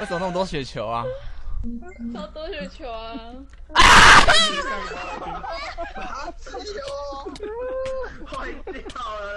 为什么那么多雪球啊？好多雪球啊！啊！气球，掉了。